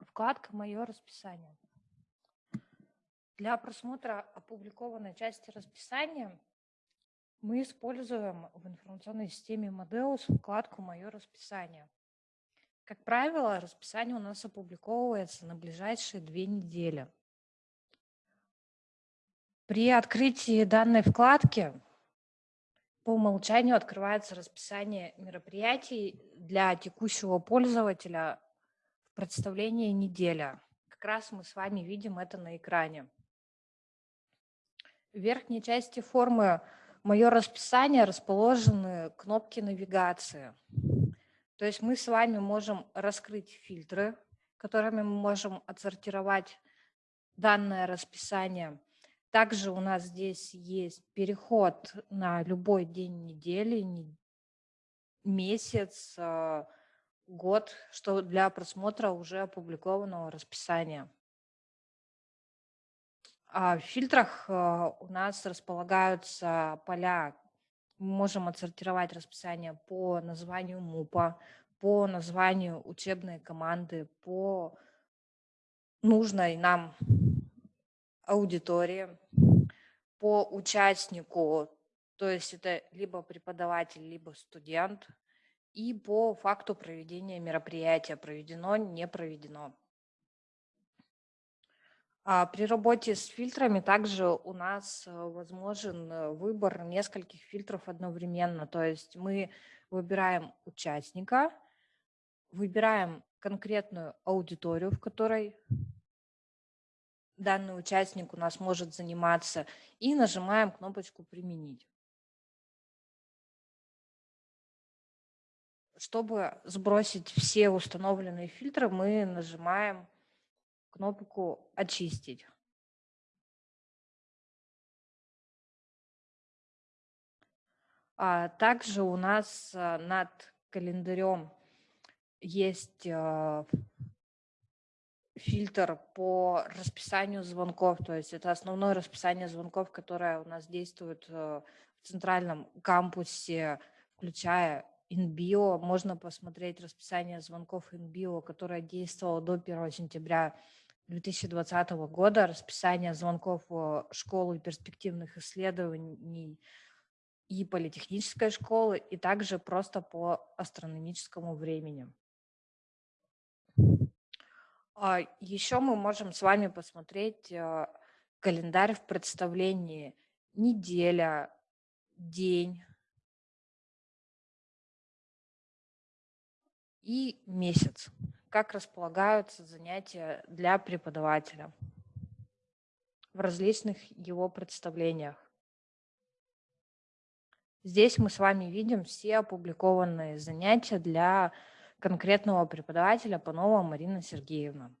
Вкладка «Мое расписание». Для просмотра опубликованной части расписания мы используем в информационной системе Модеус вкладку «Мое расписание». Как правило, расписание у нас опубликовывается на ближайшие две недели. При открытии данной вкладки по умолчанию открывается расписание мероприятий для текущего пользователя в представлении неделя. Как раз мы с вами видим это на экране. В верхней части формы «Мое расписание» расположены кнопки навигации. То есть мы с вами можем раскрыть фильтры, которыми мы можем отсортировать данное расписание. Также у нас здесь есть переход на любой день недели, месяц, а, год, что для просмотра уже опубликованного расписания. А в фильтрах а, у нас располагаются поля. Мы можем отсортировать расписание по названию МУПа, по названию учебной команды, по нужной нам аудитории, по участнику, то есть это либо преподаватель, либо студент, и по факту проведения мероприятия, проведено, не проведено. А при работе с фильтрами также у нас э, возможен э, выбор нескольких фильтров одновременно. То есть мы выбираем участника, выбираем конкретную аудиторию, в которой данный участник у нас может заниматься, и нажимаем кнопочку «Применить». Чтобы сбросить все установленные фильтры, мы нажимаем кнопку «Очистить». А также у нас а, над календарем есть а, фильтр по расписанию звонков, то есть это основное расписание звонков, которое у нас действует э, в центральном кампусе, включая InBio. Можно посмотреть расписание звонков InBio, которое действовало до 1 сентября 2020 года, расписание звонков в школу перспективных исследований и политехнической школы, и также просто по астрономическому времени. А, Еще мы можем с вами посмотреть а, календарь в представлении. Неделя, день. И месяц. Как располагаются занятия для преподавателя в различных его представлениях. Здесь мы с вами видим все опубликованные занятия для конкретного преподавателя Панова Марина Сергеевна.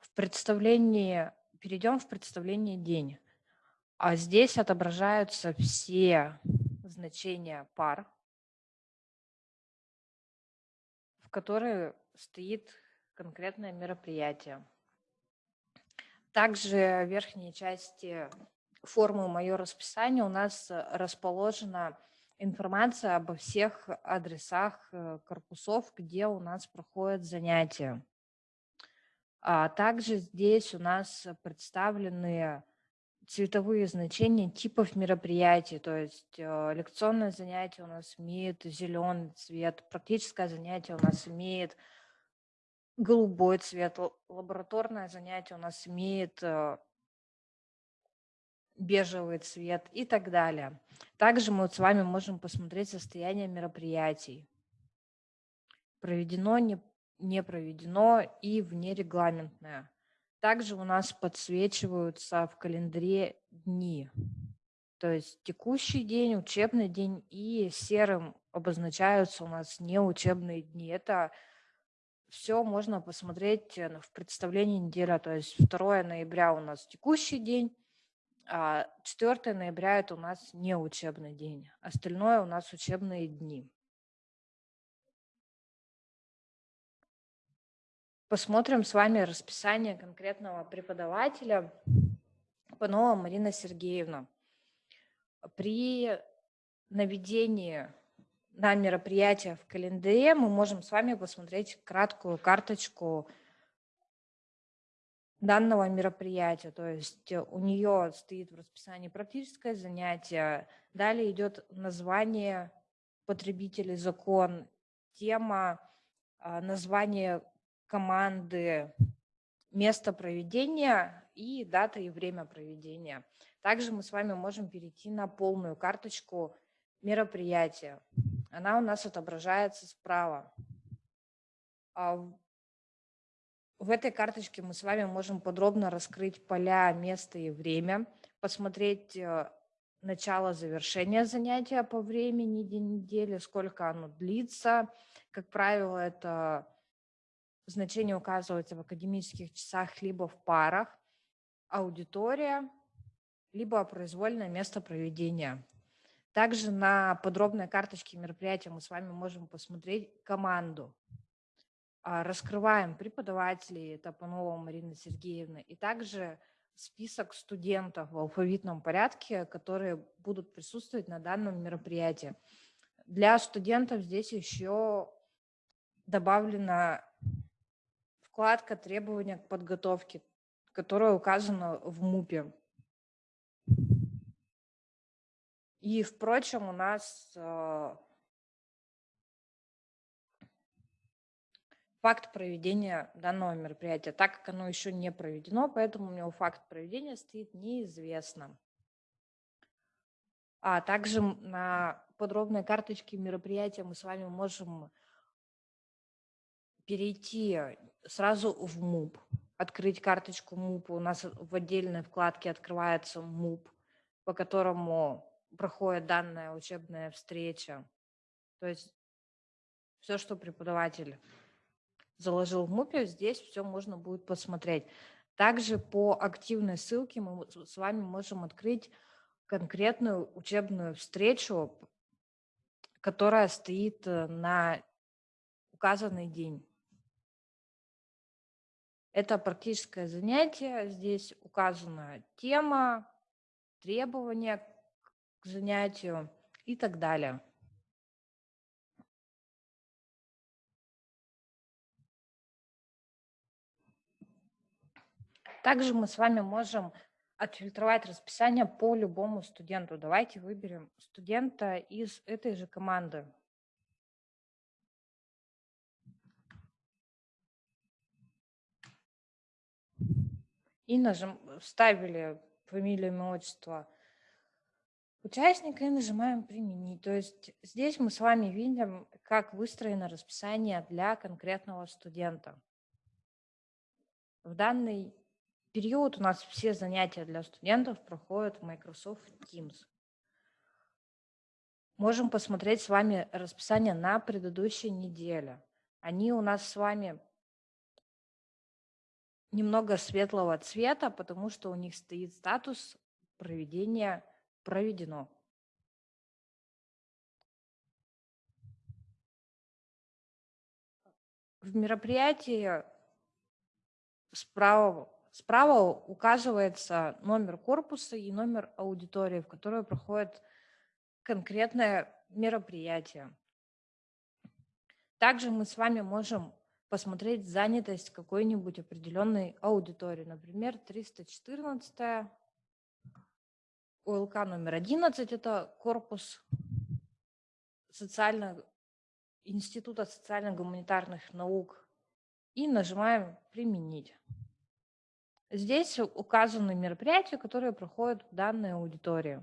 В представлении, перейдем в представление день. А здесь отображаются все значения пар, в которые стоит конкретное мероприятие. Также в верхней части формы «Мое расписание» у нас расположена информация обо всех адресах э, корпусов, где у нас проходят занятия. А также здесь у нас представлены цветовые значения типов мероприятий, то есть э, лекционное занятие у нас имеет зеленый цвет, практическое занятие у нас имеет голубой цвет, лабораторное занятие у нас имеет э, бежевый цвет и так далее. Также мы вот с вами можем посмотреть состояние мероприятий. Проведено, не, не проведено и внерегламентное. Также у нас подсвечиваются в календаре дни. То есть текущий день, учебный день и серым обозначаются у нас неучебные дни. Это все можно посмотреть э, в представлении неделя. То есть 2 ноября у нас текущий день, 4 ноября это у нас неучебный день. Остальное у нас учебные дни. Посмотрим с вами расписание конкретного преподавателя Панова Марина Сергеевна. При наведении на мероприятие в календаре мы можем с вами посмотреть краткую карточку данного мероприятия. То есть у нее стоит в расписании практическое занятие, далее идет название потребителей закон, тема, а, название команды, место проведения и дата и время проведения. Также мы с вами можем перейти на полную карточку мероприятия. Она у нас отображается справа. В этой карточке мы с вами можем подробно раскрыть поля, место и время, посмотреть э, начало завершения занятия по времени, недели, сколько оно длится. Как правило, это значение указывается в академических часах либо в парах, аудитория, либо произвольное место проведения. Также на подробной карточке мероприятия мы с вами можем посмотреть команду. А, раскрываем преподавателей Топанова Марины Сергеевны и также список студентов в алфавитном порядке, которые будут присутствовать на данном мероприятии. Для студентов здесь еще добавлена вкладка требования к подготовке, которая указана в МУПе. И, впрочем, у нас факт проведения данного мероприятия, так как оно еще не проведено, поэтому у него факт проведения стоит неизвестно. А также на подробной карточке мероприятия мы с вами можем перейти сразу в МУП, открыть карточку МУП. У нас в отдельной вкладке открывается МУП, по которому проходит данная учебная встреча. То есть все, что преподаватель заложил в МУПе, здесь все можно будет посмотреть. Также по активной ссылке мы с вами можем открыть конкретную учебную встречу, которая стоит э, на указанный день. Это практическое занятие. Здесь указана тема, требования к занятию и так далее. Также мы с вами можем отфильтровать расписание по любому студенту. Давайте выберем студента из этой же команды. И нажим, вставили фамилию, имя, отчество участника и нажимаем «Применить». То есть здесь мы с вами видим, как выстроено расписание для конкретного студента. В данный период у нас все занятия для студентов проходят в Microsoft Teams. Можем посмотреть с вами расписание на предыдущей неделе. Они у нас с вами немного светлого цвета, потому что у них стоит статус проведения проведено. В мероприятии справа Справа указывается номер корпуса и номер аудитории, в которой проходит конкретное мероприятие. Также мы с вами можем посмотреть занятость какой-нибудь определенной аудитории. Например, 314 ОЛК номер 11 – это корпус социально, Института социально-гуманитарных наук. И нажимаем «Применить». Здесь указаны мероприятия, которые проходят в данной аудитории.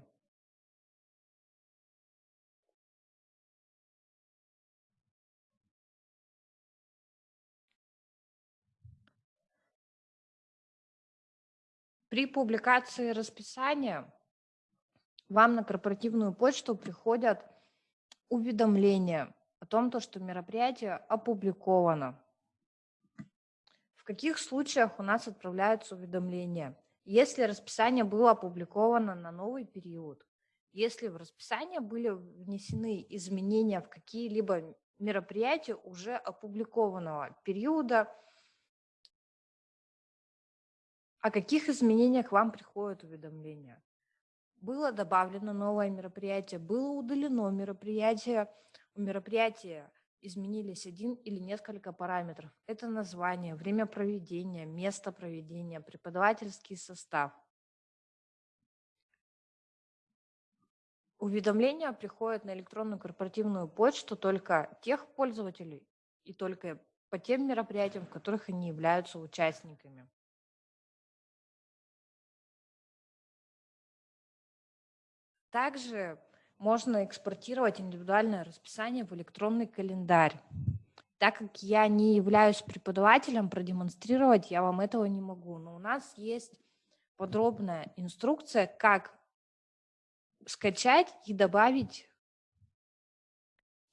При публикации расписания вам на корпоративную почту приходят уведомления о том, что мероприятие опубликовано. В каких случаях у нас отправляются уведомления? Если расписание было опубликовано на новый период, если в расписание были внесены изменения в какие-либо мероприятия уже опубликованного периода, о каких изменениях вам приходят уведомления? было добавлено новое мероприятие, было удалено мероприятие, у мероприятия изменились один или несколько параметров. Это название, время проведения, место проведения, преподавательский состав. Уведомления приходят на электронную корпоративную почту только тех пользователей и только по тем мероприятиям, в которых они являются участниками. Также можно экспортировать индивидуальное расписание в электронный календарь. Так как я не являюсь преподавателем, продемонстрировать я вам этого не могу. Но у нас есть подробная инструкция, как скачать и добавить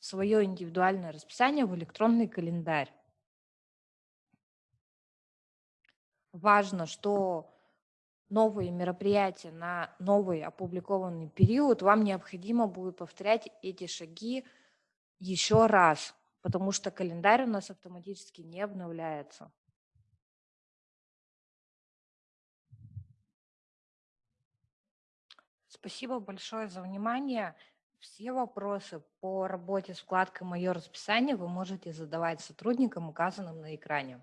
свое индивидуальное расписание в электронный календарь. Важно, что новые мероприятия на новый опубликованный период, вам необходимо будет повторять эти шаги еще раз, потому что календарь у нас автоматически не обновляется. Спасибо большое за внимание. Все вопросы по работе с вкладкой «Мое расписание» вы можете задавать сотрудникам, указанным на экране.